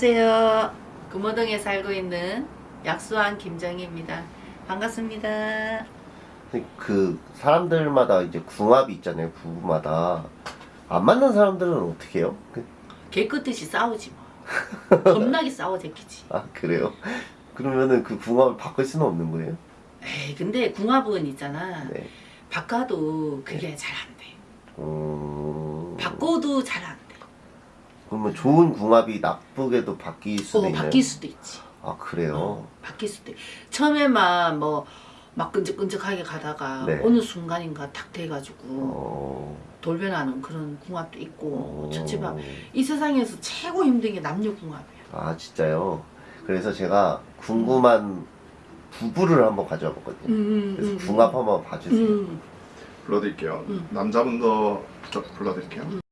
안녕하세요. 금호동에 살고 있는 약수한 김정희입니다. 반갑습니다. 그 사람들마다 이제 궁합이 있잖아요 부부마다 안 맞는 사람들은 어떻게 해요? 그- 개끗듯이 싸우지 뭐. 겁나게 싸워 제끼지. 아 그래요? 그러면은 그 궁합을 바꿀 수는 없는 거예요? 에이 근데 궁합은 있잖아. 네. 바꿔도 그게 잘안 돼. 음... 바꿔도 잘 안 돼. 그러면 좋은 궁합이 나쁘게도 바뀔 수도 어, 있나요? 바뀔 수도 있지. 아 그래요? 바뀔 수도 있. 처음에만 뭐 막 끈적끈적하게 가다가 네. 어느 순간인가 탁 돼가지고 어... 돌변하는 그런 궁합도 있고 어... 첫째방 이 세상에서 최고 힘든 게 남녀 궁합이야. 아 진짜요? 그래서 제가 궁금한 부부를 한번 가져와 봤거든요 음, 그래서 음, 궁합 한번 봐주세요 음. 불러드릴게요. 음. 남자분부터 불러드릴게요.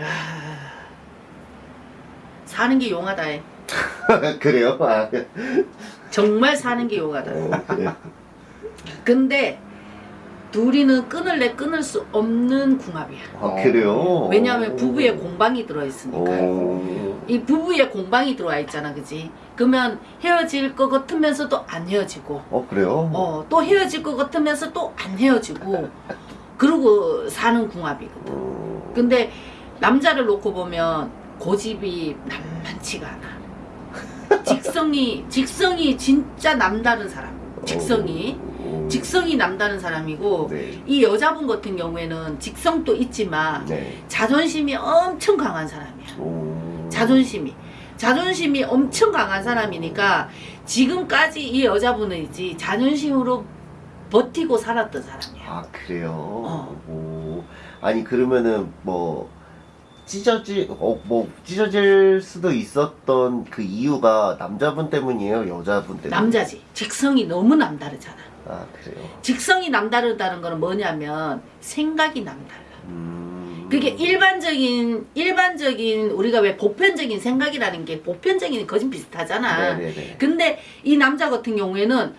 야, 사는 게 용하다. 해. 그래요? 아, 정말 사는 게 용하다. 어? 근데 둘이는 끊을래 끊을 수 없는 궁합이야. 아 그래요? 왜냐하면 부부에 공방이 들어있으니까. 오... 이 부부에 공방이 들어와 있잖아, 그지? 그러면 헤어질 것 같으면서도 안 헤어지고, 어 그래요? 어, 또 헤어질 것 같으면서 또 안 헤어지고, 그러고 사는 궁합이거든. 음... 근데 남자를 놓고 보면 고집이 남만치가 않아. 직성이 직성이 진짜 남다른 사람. 직성이 오... 직성이 남다른 사람이고 네. 이 여자분 같은 경우에는 직성도 있지만 네. 자존심이 엄청 강한 사람이야. 오... 자존심이 자존심이 엄청 강한 사람이니까 지금까지 이 여자분은 있지 자존심으로 버티고 살았던 사람이야. 아 그래요? 어. 오... 아니 그러면은 뭐 찢어질 어 뭐 찢어질 수도 있었던 그 이유가 남자분 때문이에요? 여자분 때문? 남자지. 직성이 너무 남다르잖아. 아 그래요? 직성이 남다르다는 거는 뭐냐면 생각이 남달라. 음... 그게 일반적인 일반적인 우리가 왜 보편적인 생각이라는 게 보편적인 거진 비슷하잖아. 네네네. 근데 이 남자 같은 경우에는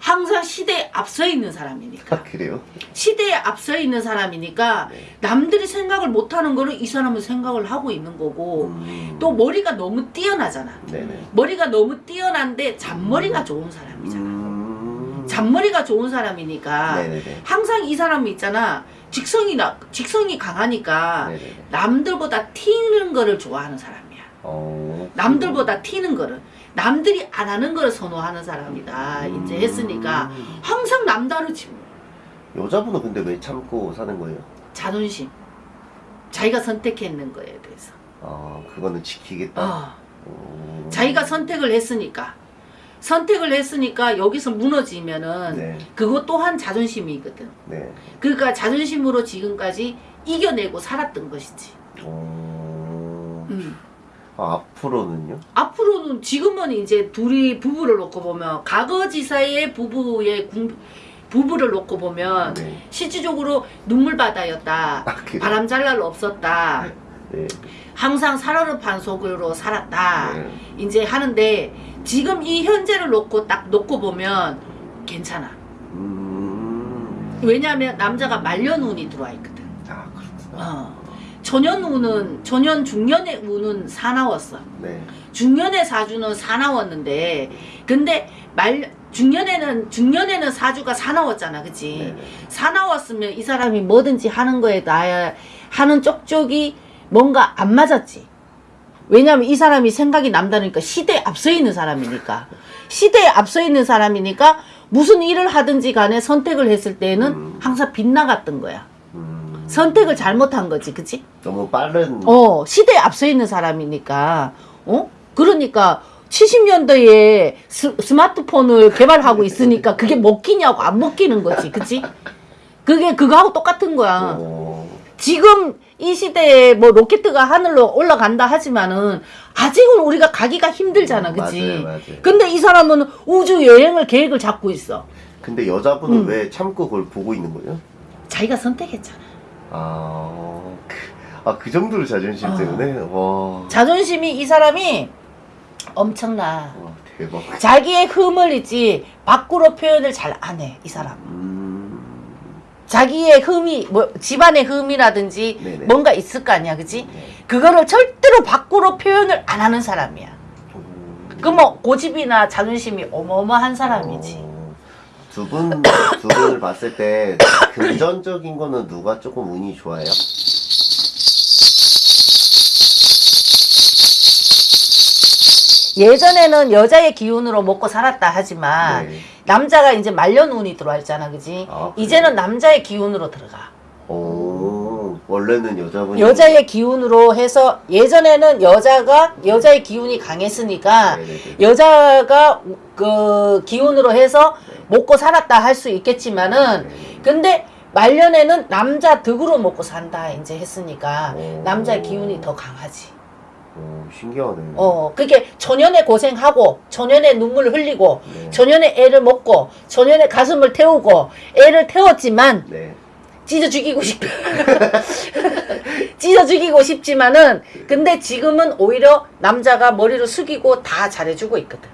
항상 시대에 앞서 있는 사람이니까 아 그래요? 시대에 앞서 있는 사람이니까 네. 남들이 생각을 못하는 거를 이 사람은 생각을 하고 있는 거고 음... 또 머리가 너무 뛰어나잖아. 네네. 머리가 너무 뛰어난데 잔머리가 좋은 사람이잖아. 음... 잔머리가 좋은 사람이니까 네네네. 항상 이 사람이 있잖아. 직성이 나 직성이 강하니까 네네네. 남들보다 튀는 거를 좋아하는 사람이야. 어... 남들보다 튀는 거를 남들이 안 하는 거를 선호하는 사람이다. 음... 이제 했으니까 항상 남다르지. 뭐. 여자분은 근데 왜 참고 사는 거예요? 자존심. 자기가 선택했는 거에 대해서. 아 그거는 지키겠다. 어. 오... 자기가 선택을 했으니까. 선택을 했으니까 여기서 무너지면은 네. 그것 또한 자존심이거든. 네. 그러니까 자존심으로 지금까지 이겨내고 살았던 것이지. 어... 음. 아, 앞으로는요? 앞으로는 지금은 이제 둘이 부부를 놓고 보면 과거지사의 부부의 궁, 부부를 놓고 보면 네. 실질적으로 눈물바다였다. 아, 그래요? 바람 잘날 없었다. 네. 항상 살얼음판 속으로 살았다. 네. 이제 하는데 지금 이 현재를 놓고 딱 놓고 보면 괜찮아. 음... 왜냐하면 남자가 말년운이 들어와 있거든. 아 그렇구나. 어. 초년운은 초년 중년의 운은 사나웠어. 네. 중년의 사주는 사나웠는데 근데 말 중년에는 중년에는 사주가 사나웠잖아, 그치? 네. 사나웠으면 이 사람이 뭐든지 하는 거에 나 하는 쪽쪽이 뭔가 안 맞았지. 왜냐면 이 사람이 생각이 남다르니까 시대에 앞서 있는 사람이니까 시대에 앞서 있는 사람이니까 무슨 일을 하든지 간에 선택을 했을 때는 음. 항상 빗나갔던 거야. 음... 선택을 잘못한 거지, 그치? 너무 빠른. 어, 시대에 앞서 있는 사람이니까, 어? 그러니까, 70년대에 스, 스마트폰을 개발하고 있으니까 그게 먹히냐고 안 먹히는 거지, 그치? 그게 그거하고 똑같은 거야. 어... 지금 이 시대에 뭐 로켓가 하늘로 올라간다 하지만은 아직은 우리가 가기가 힘들잖아, 그치? 맞아요, 맞아요. 근데 이 사람은 우주 여행을 계획을 잡고 있어. 근데 여자분은 음. 왜 참고 그걸 보고 있는 거예요? 자기가 선택했잖아. 아, 그, 아, 그 정도로 자존심 어. 때문에? 와, 자존심이 이 사람이 엄청나. 와 대박. 자기의 흠을 있지 밖으로 표현을 잘 안 해, 이 사람. 음, 자기의 흠이 뭐 집안의 흠이라든지 네네. 뭔가 있을 거 아니야, 그지? 네. 그거를 절대로 밖으로 표현을 안 하는 사람이야. 음. 그뭐 고집이나 자존심이 어마어마한 사람이지. 어, 두 분, 두 분을 봤을 때 금전적인 거는 누가 조금 운이 좋아요? 예전에는 여자의 기운으로 먹고 살았다 하지만 네. 남자가 이제 말년 운이 들어와 있잖아, 그지? 아? 이제는 남자의 기운으로 들어가. 오, 원래는 여자분이 여자의 기운으로 해서 예전에는 여자가 여자의 기운이 강했으니까 네네네. 여자가 그 기운으로 해서 먹고 살았다 할 수 있겠지만은 네. 근데 말년에는 남자 덕으로 먹고 산다 이제 했으니까 오. 남자의 기운이 더 강하지. 오, 신기하네. 어, 그게 초년에 고생하고 초년에 눈물 흘리고 네. 초년에 애를 먹고 초년에 가슴을 태우고 애를 태웠지만 네. 찢어 죽이고 싶 찢어 죽이고 싶지만은 근데 지금은 오히려 남자가 머리를 숙이고 다 잘해주고 있거든.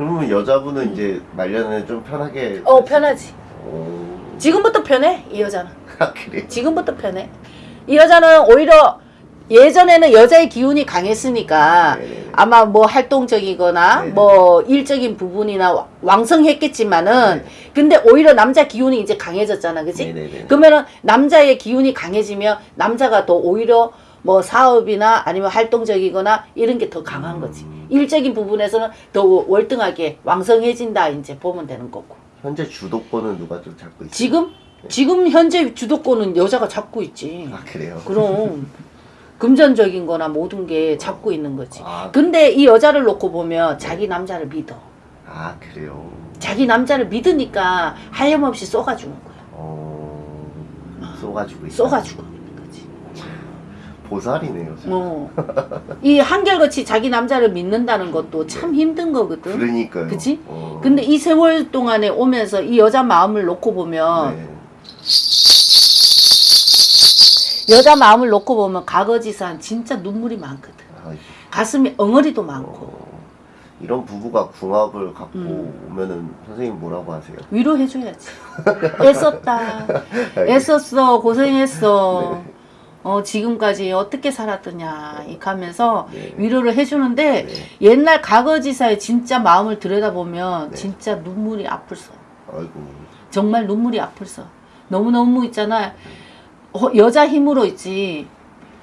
그러면 여자분은 이제 말년에 좀 편하게. 어 편하지. 오. 지금부터 편해 이 여자는. 아, 그래. 지금부터 편해. 이 여자는 오히려 예전에는 여자의 기운이 강했으니까 네네네. 아마 뭐 활동적이거나 네네. 뭐 일적인 부분이나 와- 왕성했겠지만은 네. 근데 오히려 남자 기운이 이제 강해졌잖아, 그지? 네네네. 그러면은 남자의 기운이 강해지면 남자가 더 오히려 뭐 사업이나 아니면 활동적이거나 이런 게 더 강한 거지. 음. 일적인 부분에서는 더 월등하게 왕성해진다 이제 보면 되는 거고. 현재 주도권은 누가 좀 잡고 있어요? 지금 지금 현재 주도권은 여자가 잡고 있지. 아, 그래요? 그럼 금전적인 거나 모든 게 잡고 있는 거지. 아, 근데 이 여자를 놓고 보면 자기 남자를 믿어. 아, 그래요? 자기 남자를 믿으니까 하염없이 쏘가주는 거야. 어, 쏘가지고 있는 거지. 보살이네요. 어. 이 한결같이 자기 남자를 믿는다는 것도 참 힘든 거거든. 그러니까요. 그치? 어. 근데 이 세월 동안에 오면서 이 여자 마음을 놓고 보면 네. 여자 마음을 놓고 보면 가거지산 진짜 눈물이 많거든. 아, 가슴이 엉어리도 많고 어, 이런 부부가 궁합을 갖고 음. 오면은 선생님 뭐라고 하세요? 위로해줘야지. 애썼다. 애썼어. 고생했어. 네. 어, 지금까지 어떻게 살았더냐. 이 하면서 네. 위로를 해주는데 네. 옛날 과거지사의 진짜 마음을 들여다보면 네. 진짜 눈물이 아플서. 아이고. 정말 눈물이 아플서. 너무너무 있잖아. 어, 여자 힘으로 있지.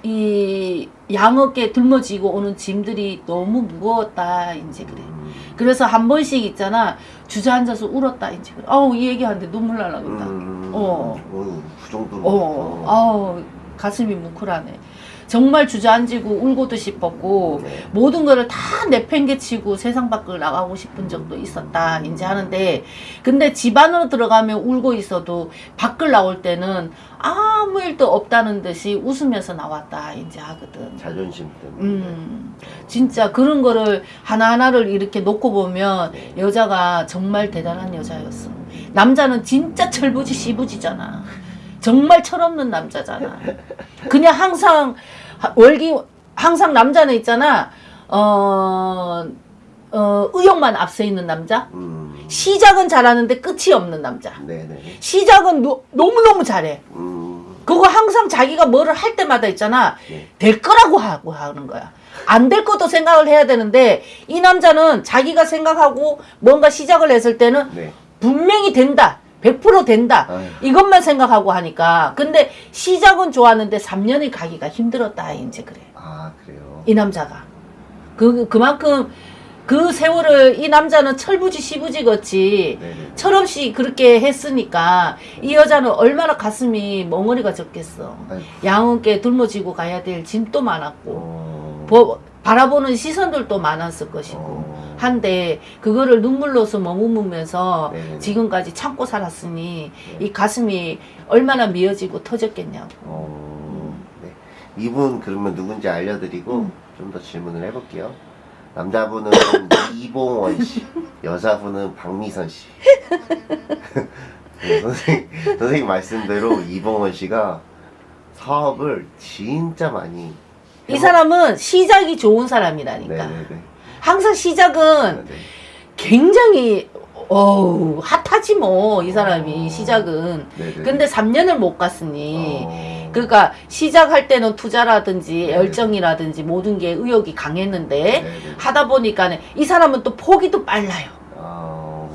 이 양어깨 들머지고 오는 짐들이 너무 무거웠다. 이제 그래. 음, 그래서 한 번씩 있잖아. 주저앉아서 울었다. 이제 그래. 아우, 이 얘기하는데 눈물 날라간다. 음, 어. 어휴, 그 정도로. 어, 아우, 가슴이 뭉클하네. 정말 주저앉고 울고도 싶었고, 네. 모든 거를 다 내팽개치고 세상 밖을 나가고 싶은 적도 있었다. 이제 하는데, 근데 집 안으로 들어가면 울고 있어도 밖을 나올 때는 아무 일도 없다는 듯이 웃으면서 나왔다. 이제 하거든. 자존심 때문에. 음, 진짜 그런 거를 하나하나를 이렇게 놓고 보면 네. 여자가 정말 대단한 여자였어. 남자는 진짜 철부지 시부지잖아. 정말 철없는 남자잖아. 그냥 항상 하- 월기 항상 남자는 있잖아. 어, 어 의욕만 앞서 있는 남자. 음, 시작은 잘하는데 끝이 없는 남자. 네네. 시작은 노- 너무너무 잘해. 음, 그거 항상 자기가 뭐를 할 때마다 있잖아. 네. 될 거라고 하고 하는 거야. 안 될 것도 생각을 해야 되는데 이 남자는 자기가 생각하고 뭔가 시작을 했을 때는 네. 분명히 된다. 100% 된다. 아유. 이것만 생각하고 하니까. 근데 시작은 좋았는데 3년이 가기가 힘들었다. 이제 그래. 아, 그래요. 이 남자가. 그, 그만큼 그 세월을 이 남자는 철부지 시부지 걷지. 네네. 철없이 그렇게 했으니까 이 여자는 얼마나 가슴이 멍어리가. 아이고. 양은께 둘머지고 가야 될 짐도 많았고 어, 보- 바라보는 시선들도 많았을 것이고 어, 한데 그거를 눈물로서 머무면서 네네네. 지금까지 참고 살았으니 이 가슴이 얼마나 미어지고 터졌겠냐고. 어, 네. 이분 그러면 누군지 알려드리고 음. 좀더 질문을 해볼게요. 남자분은 이봉원 씨, 여자분은 박미선 씨. 네, 선생님, 선생님 말씀대로 이봉원 씨가 사업을 진짜 많이 이 사람은 시작이 좋은 사람이라니까. 네네네. 항상 시작은 네네. 굉장히 어우 핫하지 뭐 이 사람이 어. 시작은. 네네. 근데 3년을 못 갔으니 어. 그러니까 시작할 때는 투자라든지 네. 열정이라든지 모든 게 의욕이 강했는데 네네. 하다 보니까 이 사람은 또 포기도 빨라요. 아,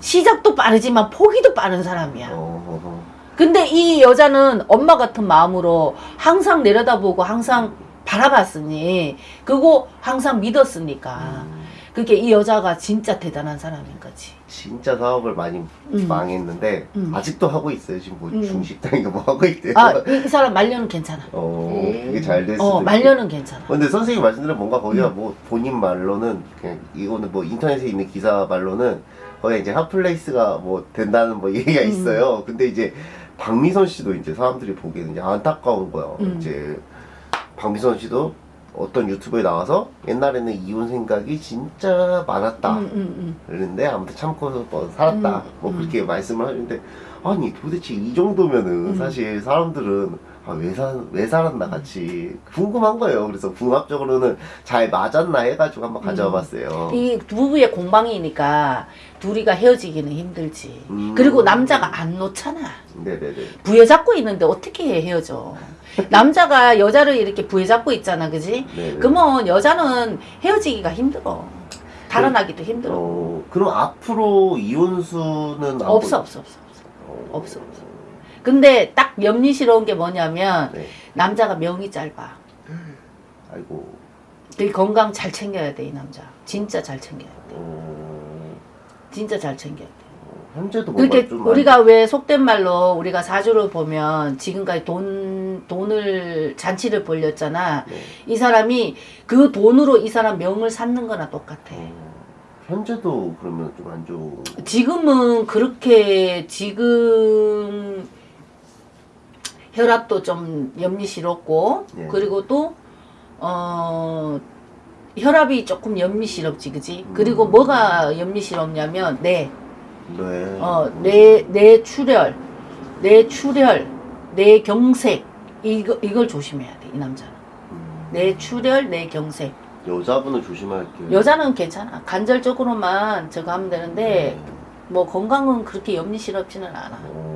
시작도 빠르지만 포기도 빠른 사람이야. 어, 어, 근데 이 여자는 엄마 같은 마음으로 항상 내려다보고 항상 바라봤으니 그거 항상 믿었으니까 음, 그게 이 여자가 진짜 대단한 사람인 거지. 진짜 사업을 많이 음. 망했는데 음. 아직도 하고 있어요. 지금 뭐 음. 중식당인가 뭐 하고 있대요. 아, 이, 이 사람 말년은 괜찮아. 어, 음. 그게 잘 됐을 어, 말년은 괜찮아. 근데 선생님 말씀대로 뭔가 거기가 음. 뭐 본인 말로는 그냥 이거는 뭐 인터넷에 있는 기사 말로는 거기 이제 hot place가 뭐 된다는 뭐 얘기가 음. 있어요. 근데 이제 박미선 씨도 이제 사람들이 보기에는 이제 안타까운 거야. 음. 이제 박미선 씨도 어떤 유튜브에 나와서 옛날에는 이혼 생각이 진짜 많았다. 음, 음, 그랬는데 아무튼 참고 뭐 살았다. 음, 뭐 음. 그렇게 말씀을 하는데 아니 도대체 이 정도면은 음. 사실 사람들은 아, 왜, 사, 왜 살았나 같이 궁금한 거예요. 그래서 궁합적으로는 잘 맞았나 해가지고 한번 가져와 봤어요. 음. 이 부부의 공방이니까 둘이가 헤어지기는 힘들지. 음. 그리고 남자가 안 놓잖아. 네네네. 부여잡고 있는데 어떻게 헤어져? 남자가 여자를 이렇게 부여잡고 있잖아, 그지? 네네. 그러면 여자는 헤어지기가 힘들어. 달아나기도 힘들어. 어, 그럼 앞으로 이혼수는 안 없어, 보- 없어, 없어, 없어. 어. 없어, 없어. 근데 딱 염리스러운 게 뭐냐면 네. 남자가 명이 짧아. 아이고. 되게 건강 잘 챙겨야 돼, 이 남자. 진짜 잘 챙겨야 돼. 어, 진짜 잘 챙겨야 돼. 현재도 뭔가 그렇게 좀 우리가 왜 속된 말로 우리가 사주를 보면 지금까지 돈 돈을 잔치를 벌렸잖아. 많이- 네. 이 사람이 그 돈으로 이 사람 명을 쌓는 거나 똑같아. 어, 현재도 그러면 좀 안 좋은. 지금은 그렇게 지금 혈압도 좀 염리스럽고 예. 그리고 또 어, 혈압이 조금 염리스럽지 그지? 그리고 음. 뭐가 염리스럽냐면 뇌 네. 어, 내, 내 출혈, 내 출혈, 내 경색, 이거, 이걸 조심해야 돼, 이 남자는. 음, 내 출혈, 내 경색. 여자분은 조심할게요. 여자는 괜찮아. 간절적으로만 저거 하면 되는데, 네. 뭐 건강은 그렇게 염리스럽지는 않아. 어, 저,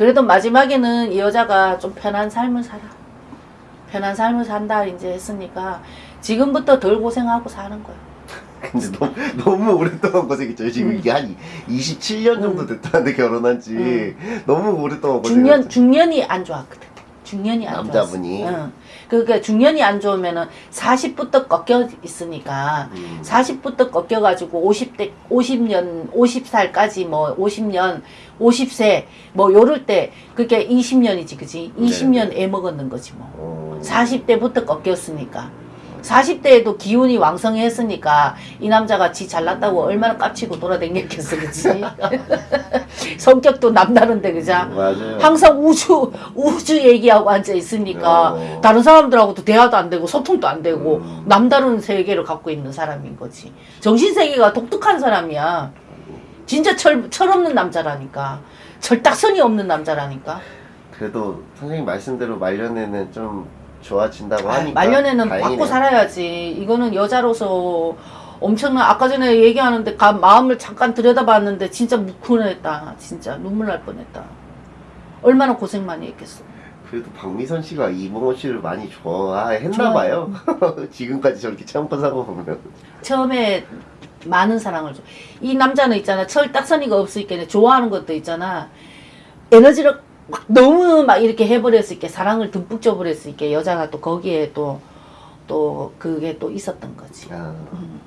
그래도 마지막에는 이 여자가 좀 편한 삶을 살아. 편한 삶을 산다, 이제 했으니까, 지금부터 덜 고생하고 사는 거야. 근데 너무, 너무 오랫동안 고생했죠. 지금 음. 이게 한 27년 정도 됐다는데 결혼한 지 너무 오랫동안 중년, 고생했죠. 중년이 안 좋았거든. 중년이 안 남자분이? 좋았어. 응. 그러니까 중년이 안 좋으면은 40부터 꺾여 있으니까 음. 40부터 꺾여가지고 50대, 50년, 50살까지 뭐 50년, 50세 뭐 요럴 때 그게 20년이지, 그지? 20년 애 먹었는 거지 뭐. 어, 40대부터 꺾였으니까. 40대에도 기운이 왕성했으니까 이 남자가 지 잘났다고 얼마나 깝치고 돌아다녔겠어, 그치? 성격도 남다른데, 그자? 맞아요. 항상 우주 우주 얘기하고 앉아 있으니까 어. 다른 사람들하고도 대화도 안 되고 소통도 안 되고 음. 남다른 세계를 갖고 있는 사람인 거지. 정신 세계가 독특한 사람이야. 진짜 철, 철 없는 남자라니까. 철딱선이 없는 남자라니까. 그래도 선생님 말씀대로 말년에는 좀 좋아진다고 아, 하니까 말년에는 다행이네요. 받고 살아야지. 이거는 여자로서 엄청난 아까 전에 얘기하는데 가, 마음을 잠깐 들여다봤는데 진짜 묵훈했다. 진짜 눈물 날 뻔했다. 얼마나 고생 많이 했겠어. 그래도 박미선 씨가 이봉호 씨를 많이 좋아했나 좋아해요. 봐요. 지금까지 저렇게 참고 사고 보면. 처음에 많은 사랑을 줘. 이 남자는 있잖아. 철딱서니가 없으니까 좋아하는 것도 있잖아. 에너지를 막 너무 막 이렇게 해버렸으니까 사랑을 듬뿍 줘버렸으니까 여자가 또 거기에 또, 또 그게 또 있었던 거지. 아, 음.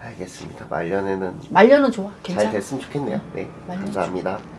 알겠습니다. 말년에는 말년은 좋아. 잘 괜찮아. 됐으면 좋겠네요. 네, 말년 감사합니다.